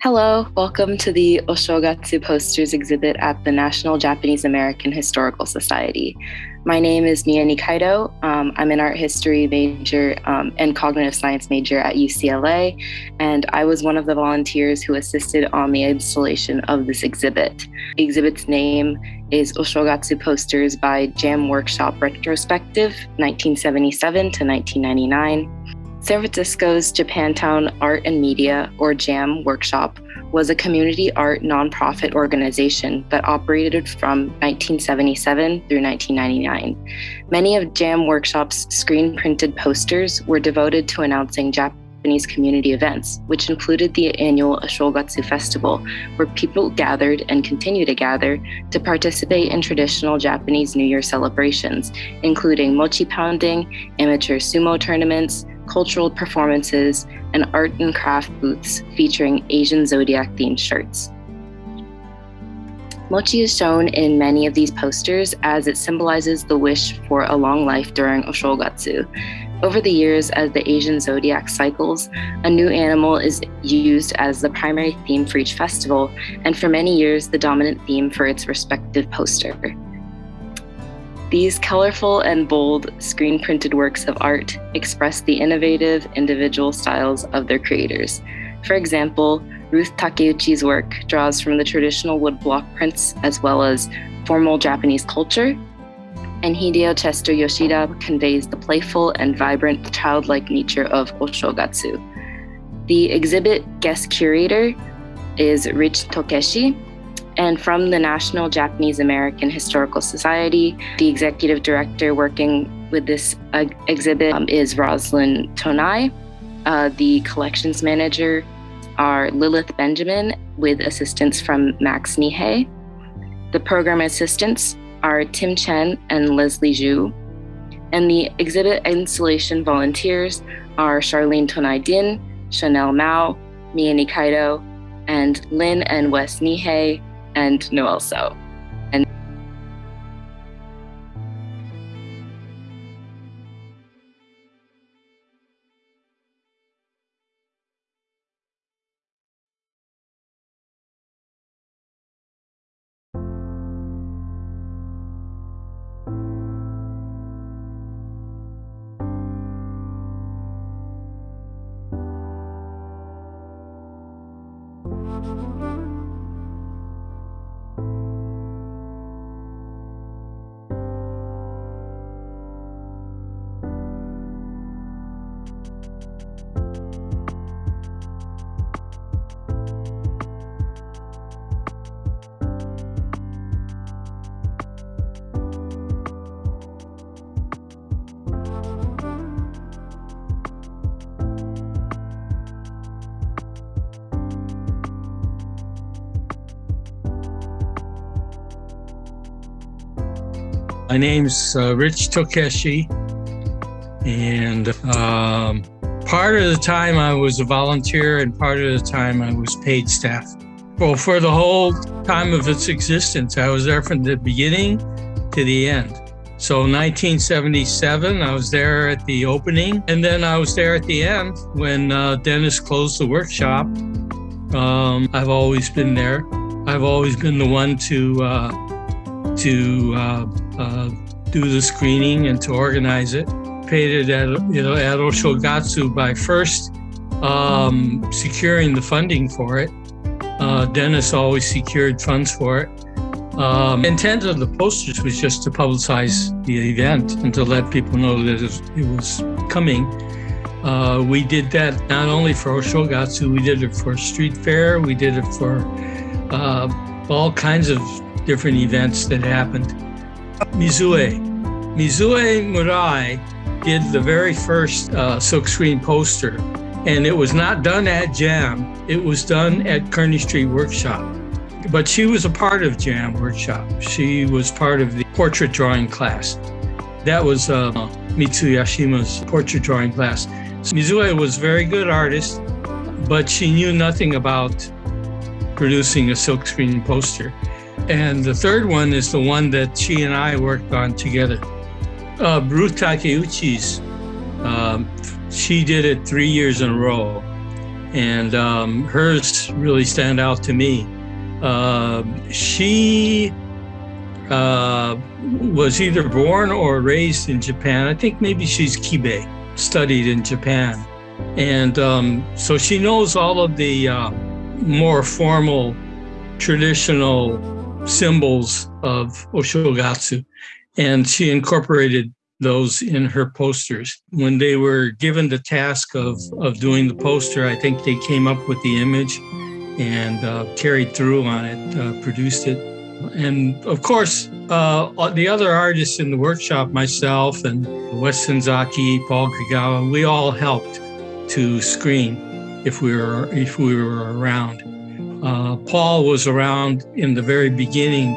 Hello, welcome to the Oshogatsu Posters exhibit at the National Japanese American Historical Society. My name is Mia Nikaido. Um, I'm an art history major um, and cognitive science major at UCLA, and I was one of the volunteers who assisted on the installation of this exhibit. The exhibit's name is Oshogatsu Posters by Jam Workshop Retrospective, 1977 to 1999. San Francisco's Japantown Art and Media, or JAM Workshop, was a community art nonprofit organization that operated from 1977 through 1999. Many of JAM Workshop's screen printed posters were devoted to announcing Japanese community events, which included the annual Oshogatsu Festival, where people gathered and continue to gather to participate in traditional Japanese New Year celebrations, including mochi pounding, amateur sumo tournaments, cultural performances, and art and craft booths featuring Asian zodiac themed shirts. Mochi is shown in many of these posters as it symbolizes the wish for a long life during Oshogatsu. Over the years, as the Asian zodiac cycles, a new animal is used as the primary theme for each festival, and for many years, the dominant theme for its respective poster. These colorful and bold screen printed works of art express the innovative individual styles of their creators. For example, Ruth Takeuchi's work draws from the traditional woodblock prints as well as formal Japanese culture, and Hideo Chester Yoshida conveys the playful and vibrant childlike nature of Oshogatsu. The exhibit guest curator is Rich Tokeshi, and from the National Japanese American Historical Society, the executive director working with this uh, exhibit um, is Roslyn Tonai. Uh, the collections manager are Lilith Benjamin with assistance from Max Nihei. The program assistants are Tim Chen and Leslie Zhu. And the exhibit installation volunteers are Charlene Tonai Din, Chanel Mao, Mia Nikaido, and Lynn and Wes Nihei, and Noel So. My name's uh, Rich Tokeshi, and um, part of the time I was a volunteer, and part of the time I was paid staff. Well, for the whole time of its existence, I was there from the beginning to the end. So 1977, I was there at the opening, and then I was there at the end when uh, Dennis closed the workshop. Um, I've always been there. I've always been the one to uh, to uh, uh, do the screening and to organize it. Paid it at, you know, at Oshogatsu by first um, securing the funding for it. Uh, Dennis always secured funds for it. Um, intent of the posters was just to publicize the event and to let people know that it was coming. Uh, we did that not only for Oshogatsu, we did it for street fair, we did it for uh, all kinds of different events that happened. Mizue. Mizue Murai did the very first uh, silkscreen poster, and it was not done at JAM, it was done at Kearny Street Workshop. But she was a part of JAM Workshop. She was part of the portrait drawing class. That was uh, Mitsu Yashima's portrait drawing class. Mizue was a very good artist, but she knew nothing about producing a silkscreen poster. And the third one is the one that she and I worked on together. Uh, Ruth Takeuchi's, um, she did it three years in a row. and um, hers really stand out to me. Uh, she uh, was either born or raised in Japan. I think maybe she's Kibei, studied in Japan. And um, so she knows all of the uh, more formal, traditional symbols of Oshogatsu. And she incorporated those in her posters. When they were given the task of, of doing the poster, I think they came up with the image and uh, carried through on it, uh, produced it. And of course, uh, the other artists in the workshop, myself and Wes Senzaki, Paul Kagawa, we all helped to screen if we were if we were around. Uh, Paul was around in the very beginning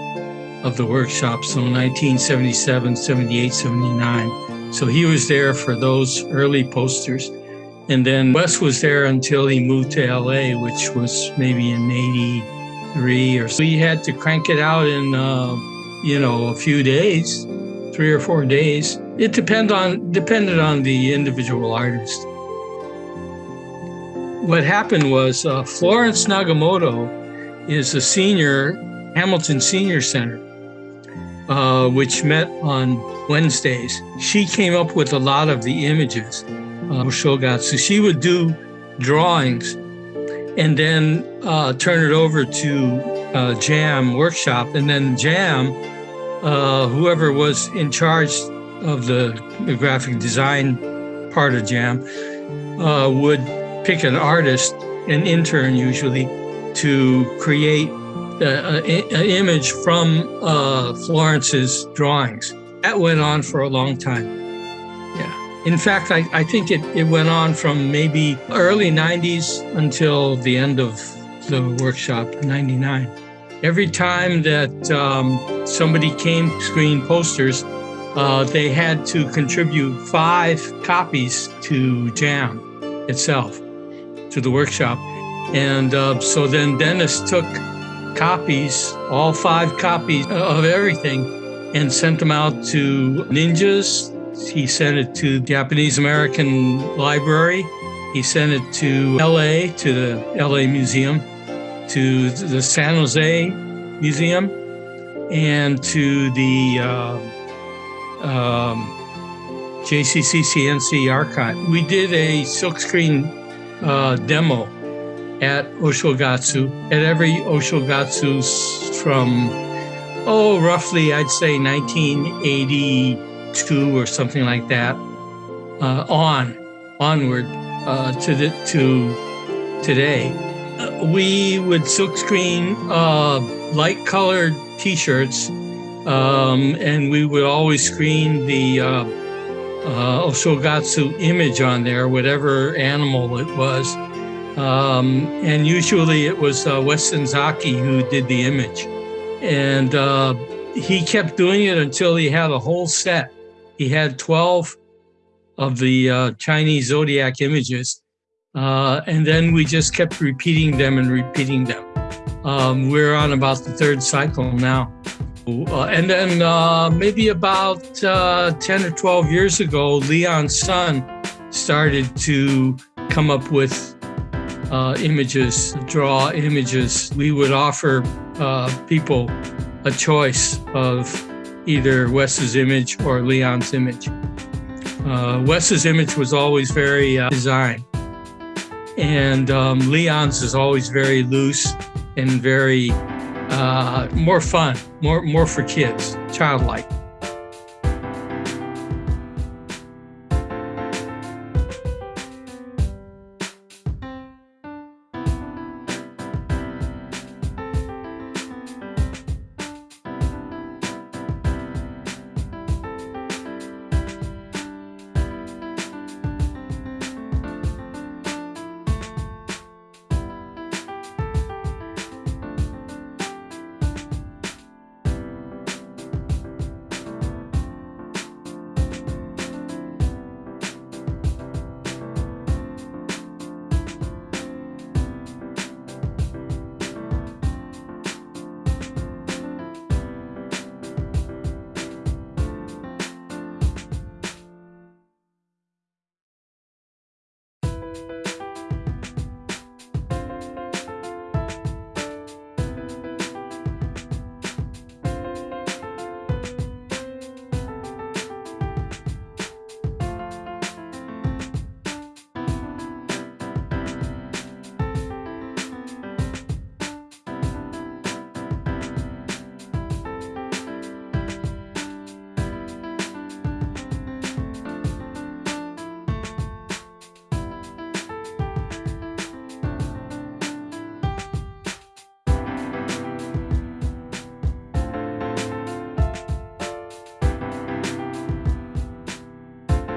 of the workshop, so 1977, 78, 79. So he was there for those early posters. And then Wes was there until he moved to LA, which was maybe in 83 or so. We had to crank it out in, uh, you know, a few days, three or four days. It depend on, depended on the individual artist. What happened was uh, Florence Nagamoto is a senior, Hamilton Senior Center uh, which met on Wednesdays. She came up with a lot of the images of Shogatsu. She would do drawings and then uh, turn it over to uh, Jam workshop. And then Jam, uh, whoever was in charge of the, the graphic design part of Jam, uh, would pick an artist, an intern usually, to create an image from uh, Florence's drawings. That went on for a long time. Yeah. In fact, I, I think it, it went on from maybe early 90s until the end of the workshop, 99. Every time that um, somebody came to screen posters, uh, they had to contribute five copies to JAM itself, to the workshop. And uh, so then Dennis took copies, all five copies of everything, and sent them out to NJAHS. He sent it to Japanese American Library. He sent it to LA, to the LA Museum, to the San Jose Museum, and to the uh, um, JCCCNC archive. We did a silkscreen uh, demo at Oshogatsu, at every Oshogatsu from, oh, roughly, I'd say 1982 or something like that, uh, on, onward uh, to, the, to today. Uh, we would silkscreen uh, light colored t-shirts um, and we would always screen the uh, Oshogatsu image on there, whatever animal it was. Um, and usually it was uh, Wes who did the image. And uh, he kept doing it until he had a whole set. He had 12 of the uh, Chinese zodiac images. Uh, and then we just kept repeating them and repeating them. Um, we're on about the third cycle now. Uh, and then uh, maybe about 10 or 12 years ago, Leon's son started to come up with uh, images, draw images. We would offer uh, people a choice of either Wes's image or Leon's image. Uh, Wes's image was always very uh, design, and um, Leon's is always very loose and very uh, more fun, more more for kids, childlike. you